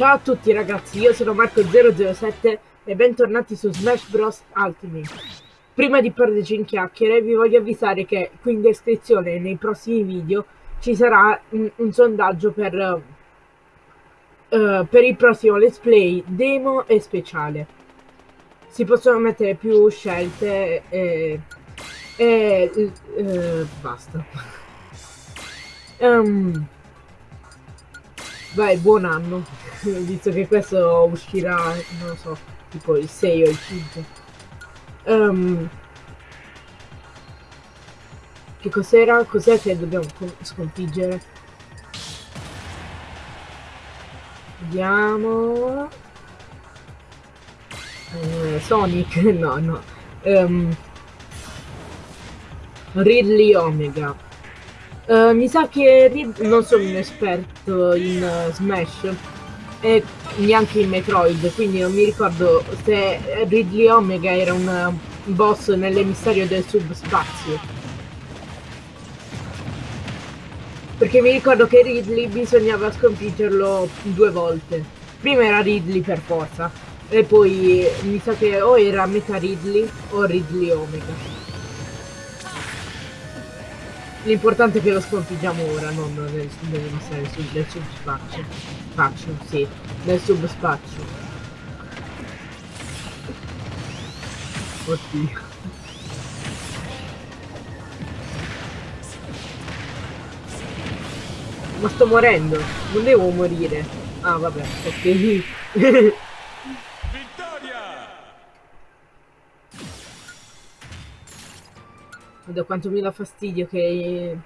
Ciao a tutti ragazzi, io sono Marco007 e bentornati su Smash Bros Ultimate. Prima di perderci in chiacchiere vi voglio avvisare che qui in descrizione nei prossimi video ci sarà un, un sondaggio per, uh, per il prossimo let's play, demo e speciale. Si possono mettere più scelte e, e uh, basta. Um, vai, buon anno, visto che questo uscirà, non lo so, tipo il 6 o il 5. Um, che cos'era? Cos'è che dobbiamo sconfiggere? Vediamo... Eh, Sonic? No, no. Um, Ridley Omega. Uh, mi sa che non sono un esperto in uh, Smash e neanche in Metroid, quindi non mi ricordo se Ridley Omega era un boss nell'emissario del subspazio. Perché mi ricordo che Ridley bisognava sconfiggerlo due volte. Prima era Ridley per forza. E poi mi sa che o era Meta Ridley o Ridley Omega. L'importante è che lo sconfiggiamo ora, non nel, nell'emissario nel, nel subspazio. Spazio, sì. Nel subspazio. Oddio. Ma sto morendo, non devo morire. Ah vabbè, ok. Da quanto mi dà fastidio che...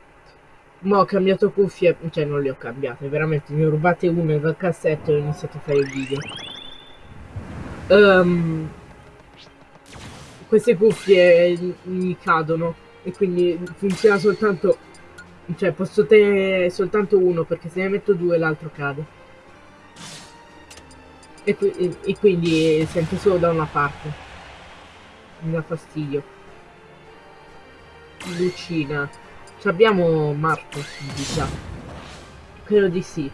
Mo ho cambiato cuffie, cioè non le ho cambiate, veramente ho rubate una dal cassetto e ho iniziato a fare il video. Um, queste cuffie mi cadono e quindi funziona soltanto cioè, posso tenere soltanto uno, perché se ne metto due l'altro cade. E, qui e, quindi sento solo da una parte. Mi dà fastidio. Lucina. Ci abbiamo Marco, diciamo. Credo di sì.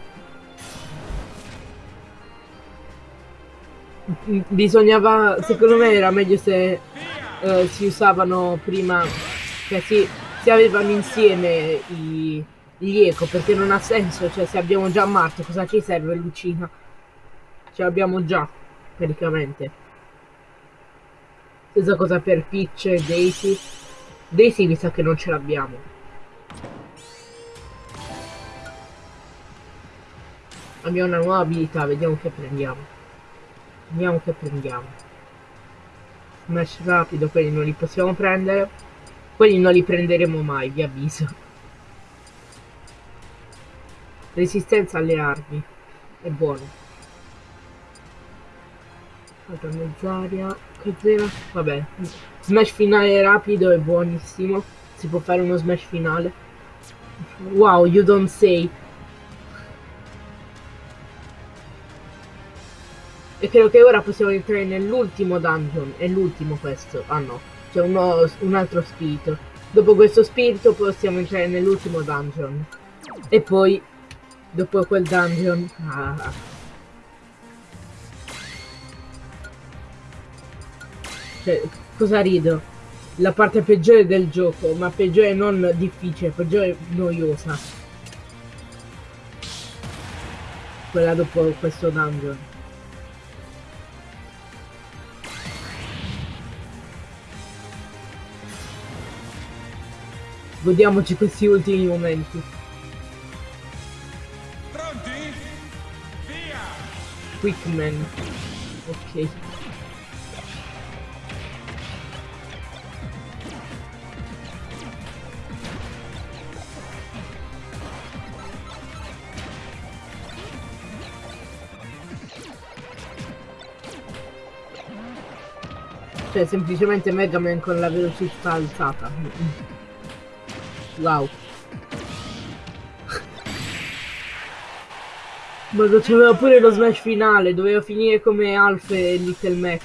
Bisognava, secondo me era meglio se uh, si usavano prima, cioè sì, si avevano insieme i, gli eco perché non ha senso cioè se abbiamo già Marte cosa ci serve Lucina ce l'abbiamo già praticamente stessa cosa per Peach e Daisy Daisy mi sa che non ce l'abbiamo abbiamo una nuova abilità vediamo che prendiamo vediamo che prendiamo smash rapido quelli non li possiamo prendere quelli non li prenderemo mai, vi avviso. Resistenza alle armi. È buono. Altra mezz'aria. Cos'era? Vabbè. Smash finale rapido è buonissimo. Si può fare uno smash finale. Wow, you don't say. E credo che ora possiamo entrare nell'ultimo dungeon. È l'ultimo questo. Ah no c'è un altro spirito. Dopo questo spirito possiamo entrare nell'ultimo dungeon. E poi, dopo quel dungeon... Ah, cioè, cosa rido? La parte peggiore del gioco, ma peggiore non difficile, peggiore noiosa. Quella dopo questo dungeon. Godiamoci questi ultimi momenti. Pronti? Via! Quickman. Ok. Cioè semplicemente Mega Man con la velocità alzata. Wow. Ma c'aveva pure lo smash finale, doveva finire come Alf e Little Mac.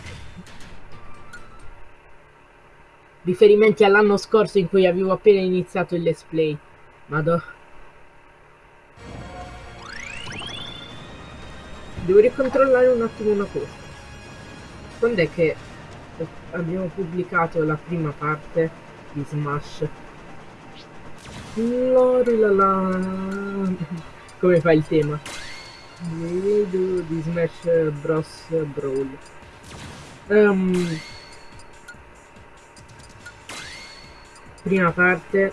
Riferimenti all'anno scorso in cui avevo appena iniziato il let's play. Madò. Devo ricontrollare un attimo una cosa. Quando è che abbiamo pubblicato la prima parte di Smash? Lori la la. Come fa il tema? Vedo di Smash Bros. Brawl. Um, prima parte.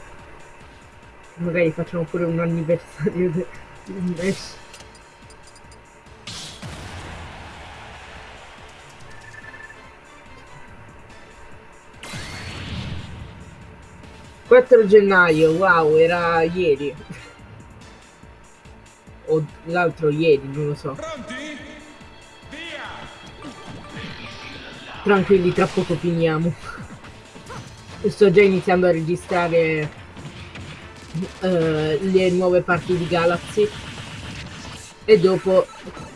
Magari facciamo pure un anniversario di Smash. Quattro gennaio, wow, era ieri. O l'altro ieri, non lo so. Pronti? Via! Tranquilli, tra poco finiamo. Sto già iniziando a registrare eh, le nuove parti di Galaxy e dopo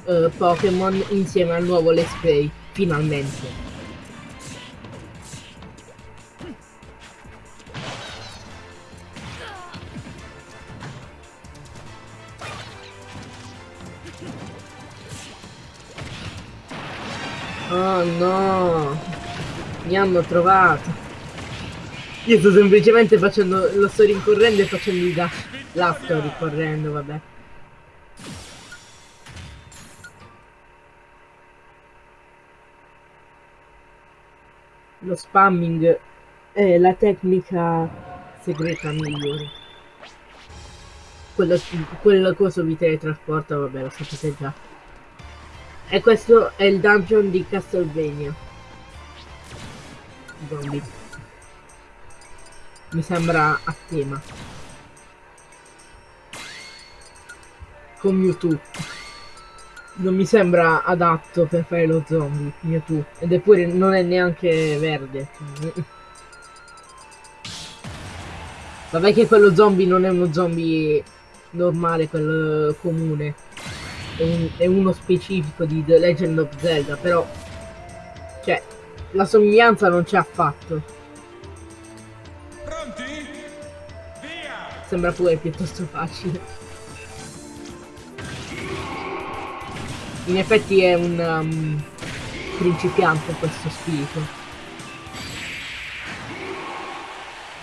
eh, Pokémon insieme al nuovo Let's Play, finalmente. Mi hanno trovato! Io sto semplicemente facendo. lo sto rincorrendo e facendo dash. La sto ricorrendo, vabbè. Lo spamming è la tecnica segreta migliore. Quello, quello coso vi teletrasporta, vabbè, lo sapete già. E questo è il dungeon di Castlevania. Zombie. Mi sembra a tema. Con Mewtwo. Non mi sembra adatto per fare lo zombie, Mewtwo. Ed eppure non è neanche verde. Vabbè che quello zombie non è uno zombie normale, quello comune è, un, è uno specifico di The Legend of Zelda, però cioè la somiglianza non c'è affatto. Pronti? Via! Sembra pure piuttosto facile. In effetti è un um, principiante questo spirito.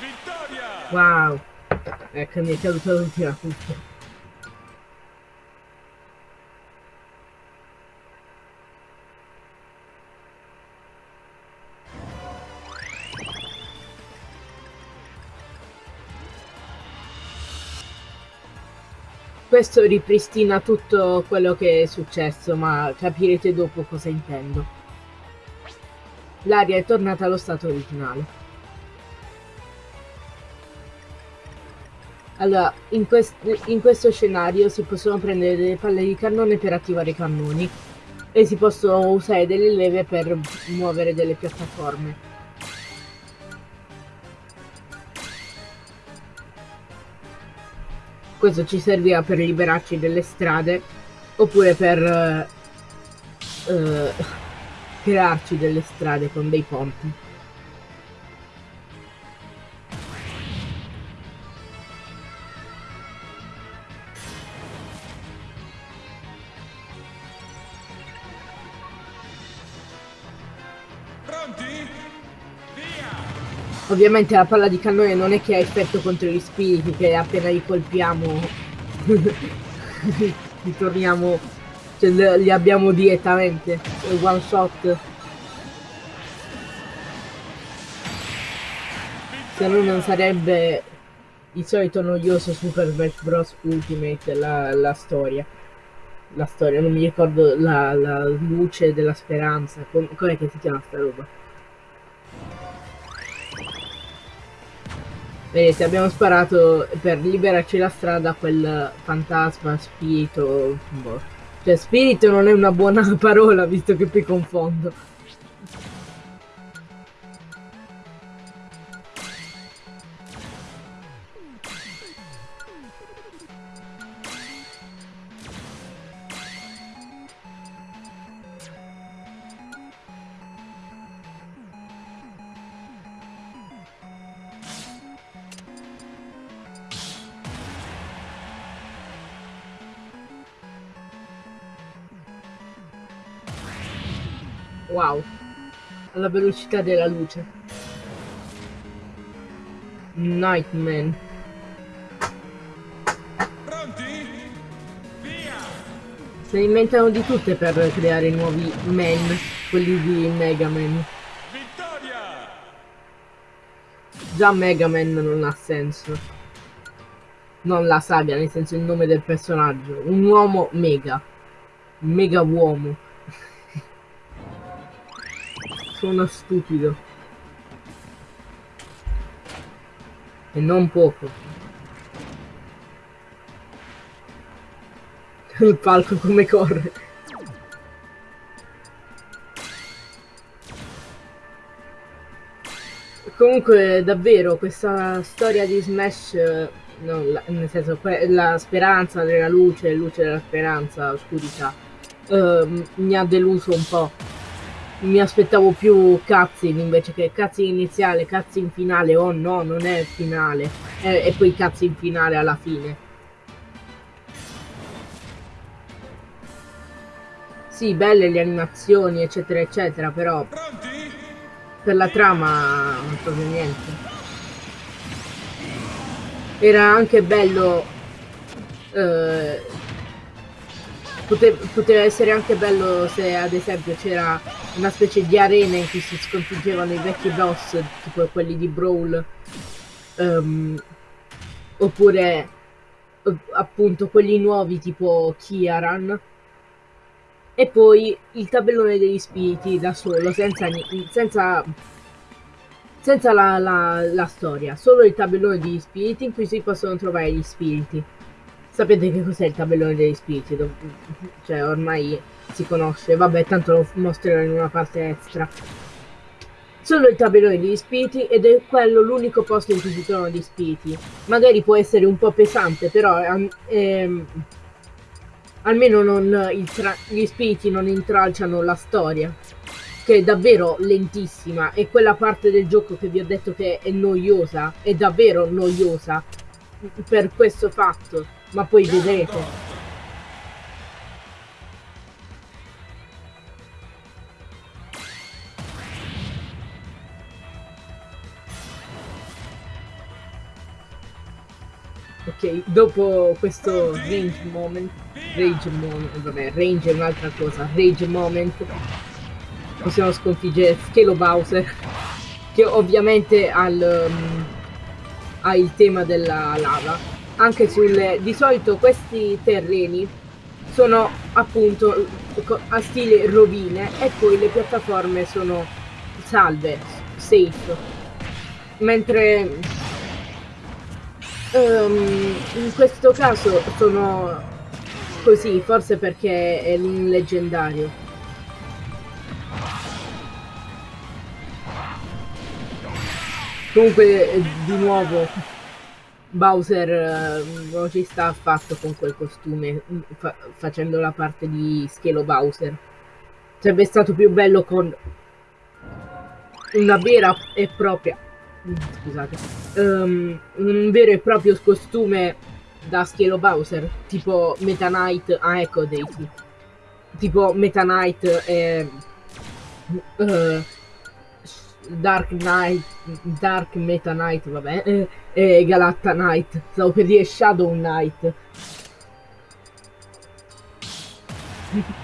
Vittoria! Wow! Ecco, mi è caduta l'ultima tutto. Questo ripristina tutto quello che è successo, ma capirete dopo cosa intendo. L'aria è tornata allo stato originale. Allora, in, quest in questo scenario si possono prendere delle palle di cannone per attivare i cannoni e si possono usare delle leve per muovere delle piattaforme. Questo ci servirà per liberarci delle strade oppure per uh, crearci delle strade con dei ponti. Ovviamente la palla di cannone non è che ha effetto contro gli spiriti, che appena li colpiamo ritorniamo, cioè li abbiamo direttamente, one shot. Se no non sarebbe il solito noioso Super Smash Bros. Ultimate, la, la storia. La storia, non mi ricordo la, la luce della speranza, com'è che si chiama sta roba? Vedete, abbiamo sparato per liberarci la strada a quel fantasma, spirito... Boh. Cioè, spirito non è una buona parola, visto che poi confondo. Wow. Alla velocità della luce. Nightman. Pronti? Via! Se ne inventano di tutte per creare nuovi men, quelli di Mega Man. Vittoria! Già Mega Man non ha senso. Non la saga, nel senso il nome del personaggio. Un uomo mega. Mega uomo. Sono stupido. E non poco. Il palco come corre. Comunque, davvero, questa storia di Smash, eh, no, la- nel senso, la speranza della luce, luce della speranza, oscurità, ehm, mi ha deluso un po'. Mi aspettavo più cutscene invece che cutscene iniziale, cutscene finale, oh no, non è finale, e, e poi cutscene finale alla fine. Sì, belle le animazioni, eccetera, eccetera, però Pronti? per la trama non proprio niente. Era anche bello. eh, pote- poteva essere anche bello se ad esempio c'era una specie di arena in cui si sconfiggevano i vecchi boss, tipo quelli di Brawl. ehm, oppure eh, appunto quelli nuovi tipo Kiaran. E poi il tabellone degli spiriti da solo, senza, senza, senza la, la- la storia, solo il tabellone degli spiriti in cui si possono trovare gli spiriti. Sapete che cos'è il tabellone degli spiriti? Cioè, ormai si conosce, vabbè, tanto lo mostrerò in una parte extra. Solo il tabellone degli spiriti ed è quello l'unico posto in cui si trovano gli spiriti. Magari può essere un po' pesante, però ehm, ehm, almeno non, gli spiriti non intralciano la storia, che è davvero lentissima e quella parte del gioco che vi ho detto che è noiosa, è davvero noiosa per questo fatto, ma poi vedrete. Dopo questo range moment, rage moment, vabbè, range è un'altra cosa, rage moment, possiamo sconfiggere Schelo Bowser, che ovviamente ha il, um, ha il tema della lava. Anche sulle, di solito questi terreni sono appunto a stile rovine e poi le piattaforme sono salve, safe. Mentre Ehm, in questo caso sono così, forse perché è un leggendario. Comunque, eh, di nuovo, Bowser eh, non ci sta affatto con quel costume, mm, fa- facendo la parte di Schelo Bowser. Sarebbe stato più bello con una vera e propria scusate. Ehm, un vero e proprio costume da Schelo Bowser tipo Meta Knight ah ecco Daisy tipo Meta Knight e eh, Dark Knight Dark Meta Knight vabbè eh, e Galatta Knight. Stavo per dire Shadow Knight.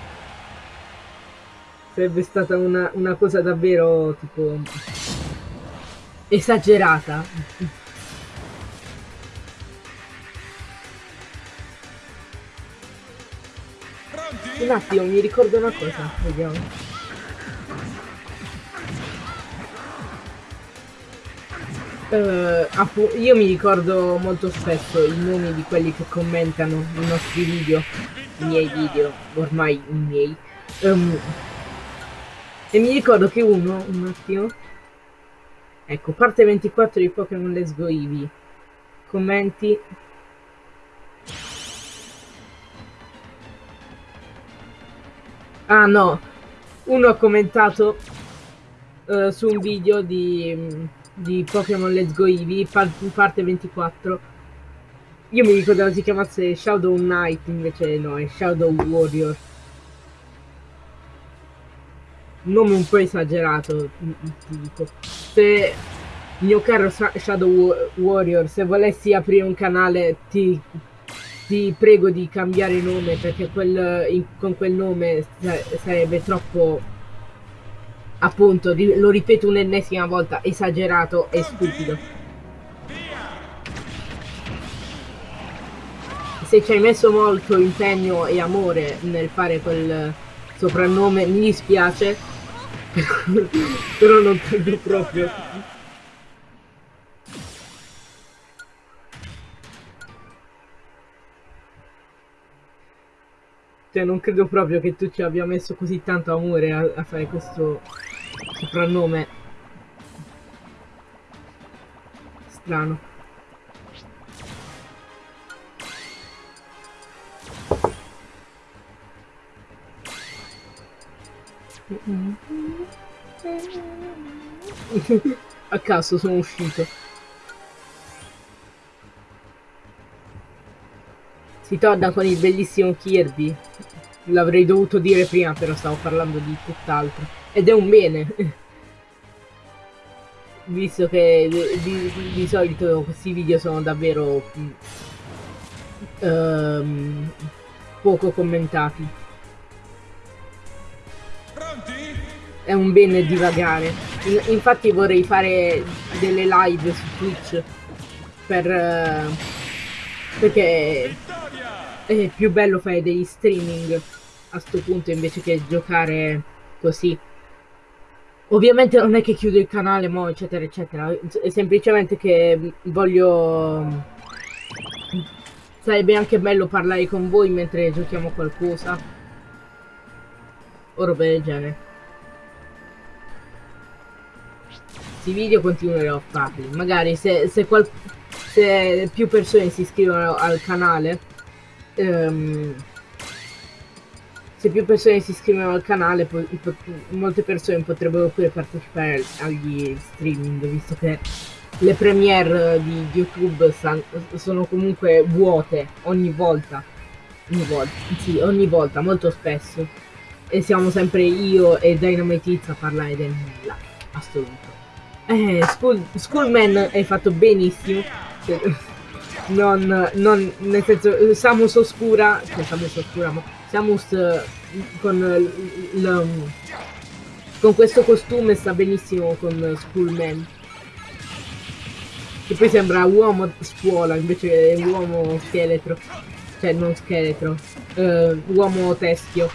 Sarebbe stata una, una cosa davvero tipo esagerata. Pronti? Un attimo, mi ricordo una cosa, vediamo. Appu- io mi ricordo molto spesso i nomi di quelli che commentano i nostri video, i miei video, ormai i miei. Ehm, e mi ricordo che uno, un attimo, ecco, parte 24 di Pokémon Let's Go Eevee, commenti, Ah no, uno ha commentato eh, su un video di, di Pokémon Let's Go Eevee, par- parte 24. Io mi ricordavo si chiamasse Shadow Knight, invece no, è Shadow Warrior. Nome un po' esagerato, ti dico. Se mio caro Shadow Warrior, se volessi aprire un canale ti, ti prego di cambiare nome perché quel, in, con quel nome sarebbe troppo appunto, lo ripeto un'ennesima volta, esagerato e stupido. Se ci hai messo molto impegno e amore nel fare quel soprannome, mi dispiace, però non credo proprio. Cioè non credo proprio che tu ci abbia messo così tanto amore a, a fare questo soprannome. Strano. A caso sono uscito. Si torna con il bellissimo Kirby. L'avrei dovuto dire prima, però stavo parlando di tutt'altro. Ed è un bene. Visto che di, di, di, solito questi video sono davvero um, poco commentati. È un bene divagare. Infatti vorrei fare delle live su Twitch per... Uh, perché è più bello fare degli streaming a sto punto invece che giocare così. Ovviamente non è che chiudo il canale mo eccetera eccetera, è semplicemente che voglio... Sarebbe anche bello parlare con voi mentre giochiamo qualcosa. O roba del genere. Questi video continuerò a farli. Magari se, se, se più persone si iscrivono al canale ehm, se più persone si iscrivono al canale molte persone potrebbero pure partecipare agli streaming visto che le premiere di YouTube sono comunque vuote ogni volta. Ogni volta, sì, ogni volta, molto spesso. E siamo sempre io e Dynamite a parlare del nulla assoluto eh, School, Schoolman hai fatto benissimo. Non, non nel senso Samus oscura cioè Samus oscura ma Samus con con questo costume sta benissimo con Schoolman. Che poi sembra uomo scuola invece è uomo scheletro. Cioè non scheletro uh, uomo teschio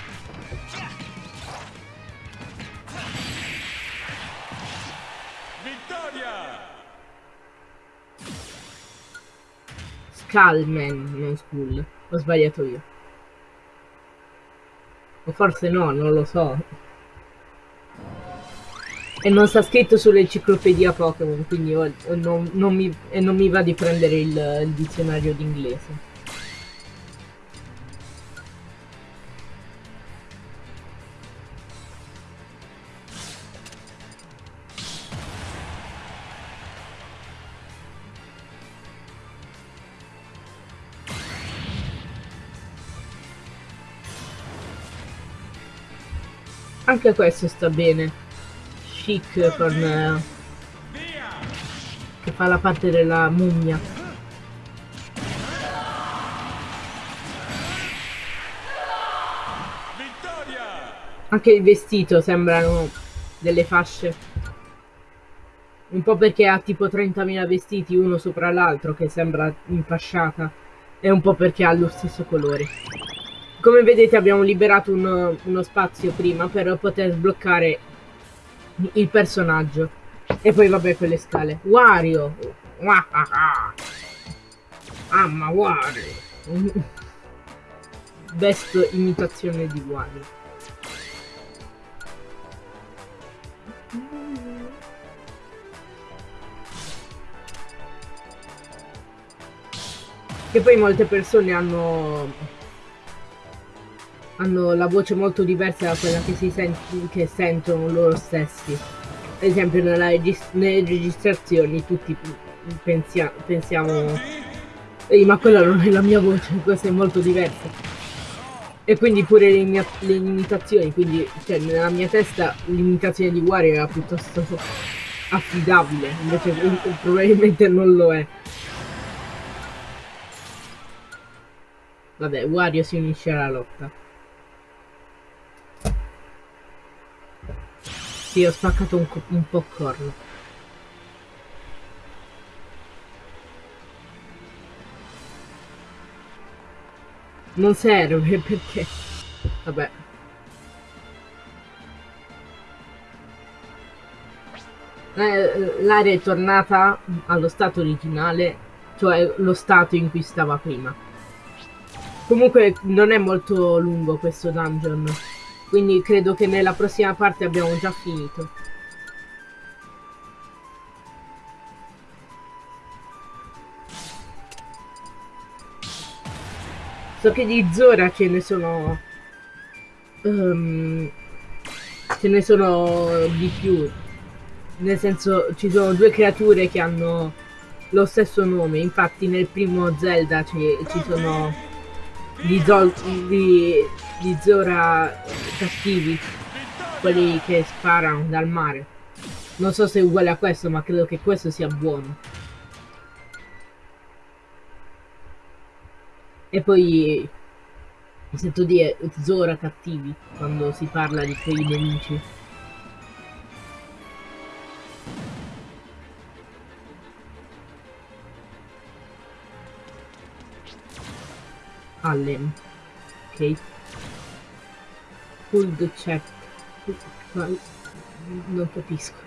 Calmen, non School. Ho sbagliato io. O forse no, non lo so. E non sta scritto sull'enciclopedia Pokémon, quindi non, non, mi, non mi va di prendere il, il dizionario d'inglese. Anche questo sta bene. Chic con... Eh, che fa la parte della mummia. Anche il vestito sembrano delle fasce. Un po' perché ha tipo 30.000 vestiti uno sopra l'altro che sembra infasciata. E un po' perché ha lo stesso colore. Come vedete abbiamo liberato uno, uno spazio prima per poter sbloccare il personaggio. E poi vabbè quelle scale. Wario! Amma Wario! Best imitazione di Wario. Che poi molte persone hanno hanno la voce molto diversa da quella che, si sent che sentono loro stessi. Ad esempio regis nelle registrazioni tutti pensia pensiamo Ehi ma quella non è la mia voce, questa è molto diversa. E quindi pure le, mia- le limitazioni, quindi cioè, nella mia testa l'imitazione di Wario era piuttosto affidabile, invece probabilmente non lo è. Vabbè, Wario si unisce alla lotta. Sì, ho spaccato un, un popcorn. Non serve perché... Vabbè. Eh, L'area è tornata allo stato originale, cioè lo stato in cui stava prima. Comunque non è molto lungo questo dungeon, quindi credo che nella prossima parte abbiamo già finito. So che di Zora ce ne sono... ehm, ce ne sono di più. Nel senso, ci sono due creature che hanno lo stesso nome. Infatti nel primo Zelda ci, ci sono gli, Zol, gli, gli Zora cattivi, quelli che sparano dal mare. Non so se è uguale a questo, ma credo che questo sia buono. E poi sento dire Zora cattivi quando si parla di quei nemici. Allen. Ok. The check. Non capisco.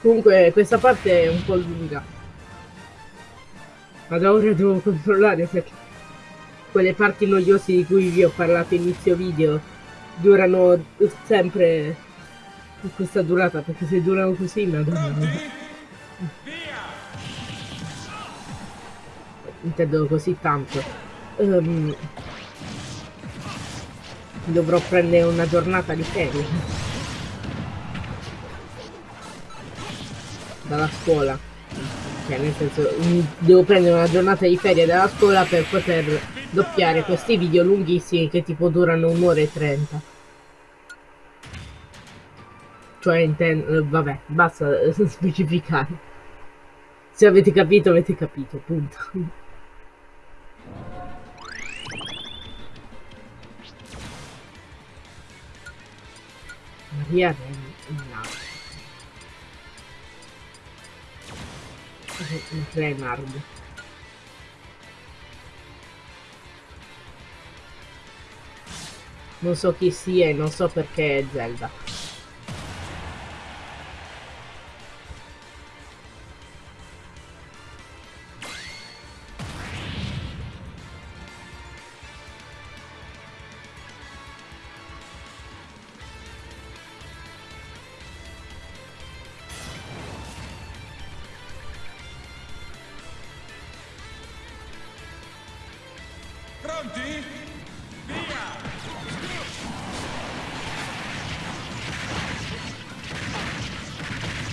Comunque questa parte è un po' lunga. Ma da ora devo controllare perché quelle parti noiose di cui vi ho parlato inizio video durano sempre questa durata perché se durano così? Via! intendo così tanto Ehm, dovrò prendere una giornata di ferie dalla scuola cioè nel senso devo prendere una giornata di ferie dalla scuola per poter doppiare questi video lunghissimi che tipo durano un'ora e trenta. Cioè intendo vabbè basta specificare. Se avete capito avete capito punto. Maria Renard Renard non so chi sia e non so perché è Zelda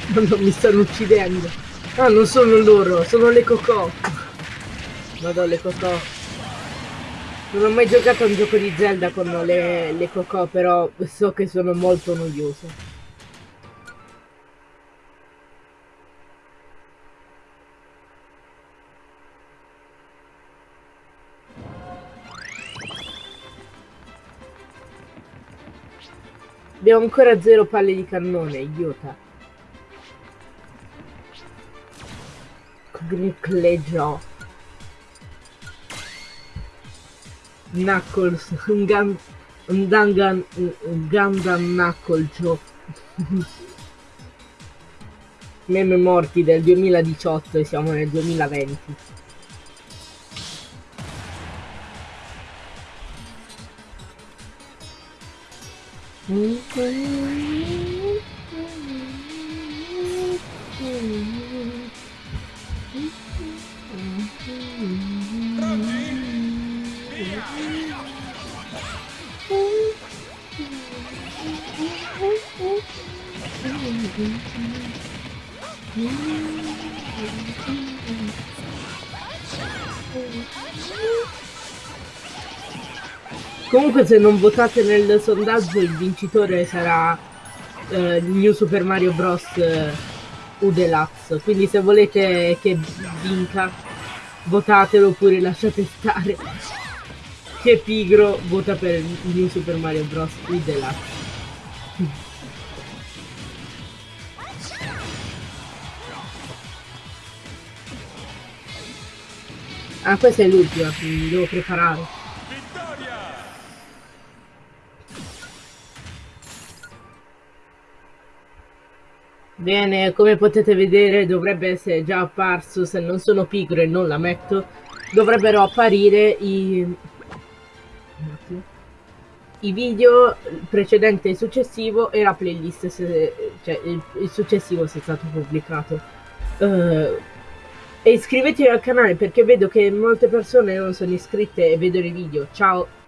non mi stanno uccidendo. Ah non sono loro sono le cocò vado le cocò non ho mai giocato a un gioco di Zelda con le, le cocò però so che sono molto noiose. Abbiamo ancora zero palle di cannone, idiota. Gnicleggio. Knuckles, un Gan... un Dangan... un Gundam Knucklejo. Meme morti del 2018 e siamo nel 2020. Pronti? Comunque se non votate nel sondaggio il vincitore sarà eh, New Super Mario Bros. U Deluxe. Quindi se volete che vinca, votatelo oppure lasciate stare. Che pigro vota per New Super Mario Bros. U Deluxe. Ah, questa è l'ultima, quindi devo preparare. Vittoria! Bene, come potete vedere dovrebbe essere già apparso, se non sono pigro e non la metto, dovrebbero apparire i, i video precedente e successivo e la playlist, se, cioè il, successivo se è stato pubblicato. Eh, e iscrivetevi al canale perché vedo che molte persone non sono iscritte e vedono i video. Ciao!